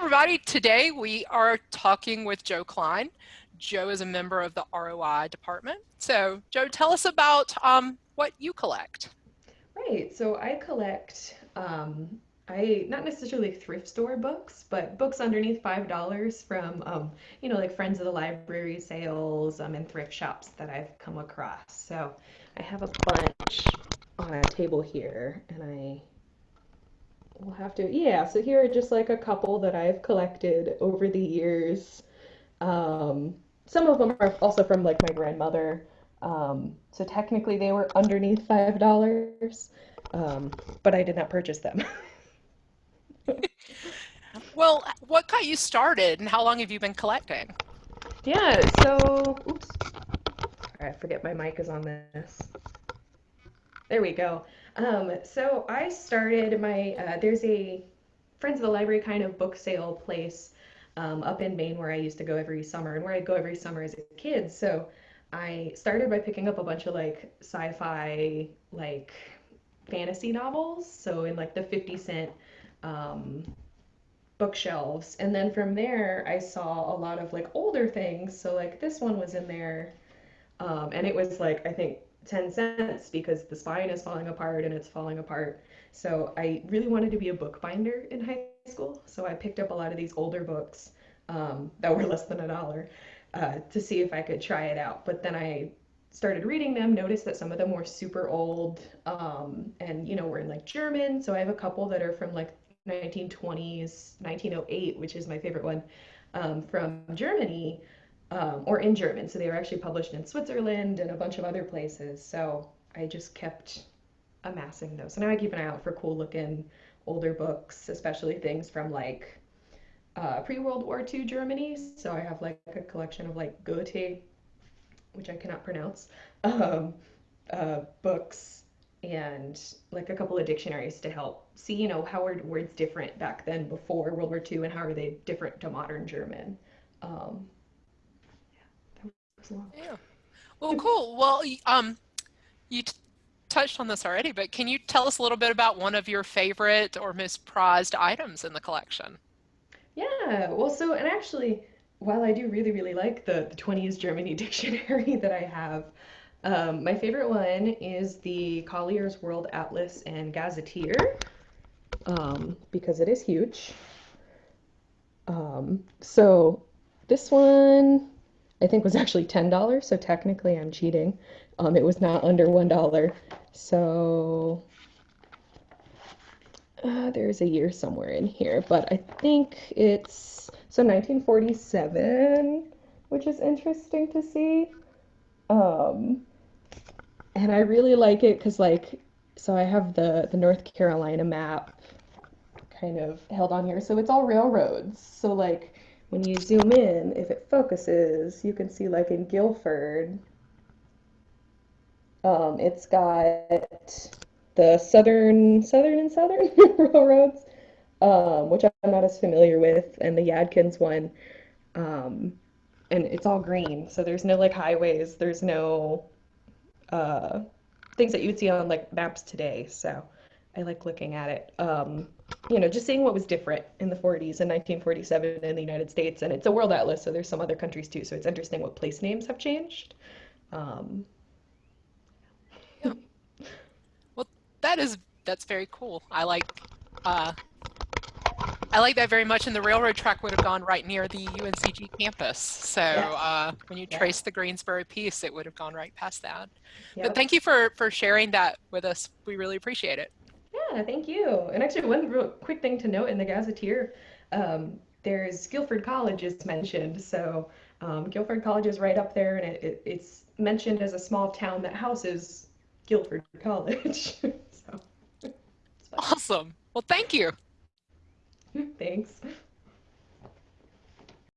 everybody. Today we are talking with Joe Klein. Joe is a member of the ROI department. So Joe, tell us about um, what you collect. Right, so I collect, um, I not necessarily thrift store books, but books underneath $5 from, um, you know, like Friends of the Library sales um, and thrift shops that I've come across. So I have a bunch on a table here and I We'll have to, yeah. So here are just like a couple that I've collected over the years. Um, some of them are also from like my grandmother. Um, so technically they were underneath five dollars, um, but I did not purchase them. well, what got you started, and how long have you been collecting? Yeah. So, oops. I forget my mic is on this. There we go. Um, so I started my, uh, there's a Friends of the Library kind of book sale place um, up in Maine where I used to go every summer and where I go every summer as a kid. So I started by picking up a bunch of like sci-fi, like fantasy novels. So in like the 50 cent um, bookshelves. And then from there, I saw a lot of like older things. So like this one was in there. Um, and it was like, I think 10 cents because the spine is falling apart and it's falling apart. So I really wanted to be a bookbinder in high school. So I picked up a lot of these older books um, that were less than a dollar uh, to see if I could try it out. But then I started reading them, noticed that some of them were super old um, and, you know, were in like German. So I have a couple that are from like 1920s, 1908, which is my favorite one, um, from Germany um, or in German. So they were actually published in Switzerland and a bunch of other places. So I just kept amassing those. So now I keep an eye out for cool looking older books, especially things from like uh, pre-World War II Germany. So I have like a collection of like Goethe, which I cannot pronounce, um, uh, books and like a couple of dictionaries to help see, you know, how are words different back then before World War II and how are they different to modern German. Um, yeah. Well, cool. Well, um, you touched on this already, but can you tell us a little bit about one of your favorite or most prized items in the collection? Yeah. Well, so, and actually, while I do really, really like the, the 20s Germany dictionary that I have, um, my favorite one is the Collier's World Atlas and Gazetteer, um, because it is huge. Um, so this one I think was actually $10, so technically I'm cheating. Um, it was not under $1. So uh, there's a year somewhere in here, but I think it's so 1947, which is interesting to see. Um, and I really like it because like so I have the the North Carolina map kind of held on here. So it's all railroads. So like when you zoom in, if it focuses, you can see like in Guilford, um, it's got the southern, southern and southern railroads, um, which I'm not as familiar with, and the Yadkins one, um, and it's all green. So there's no like highways, there's no uh, things that you would see on like maps today. So I like looking at it. You know, just seeing what was different in the 40s and 1947 in the United States. And it's a world atlas, so there's some other countries too. So it's interesting what place names have changed. Um, yeah. Well, that is that's very cool. I like uh, I like that very much. And the railroad track would have gone right near the UNCG campus. So uh, when you trace the Greensboro piece, it would have gone right past that. But thank you for for sharing that with us. We really appreciate it. Yeah, thank you. And actually, one real quick thing to note in the Gazetteer, um, there's Guilford College is mentioned. So um, Guilford College is right up there, and it, it, it's mentioned as a small town that houses Guilford College. so, awesome. Well, thank you. Thanks.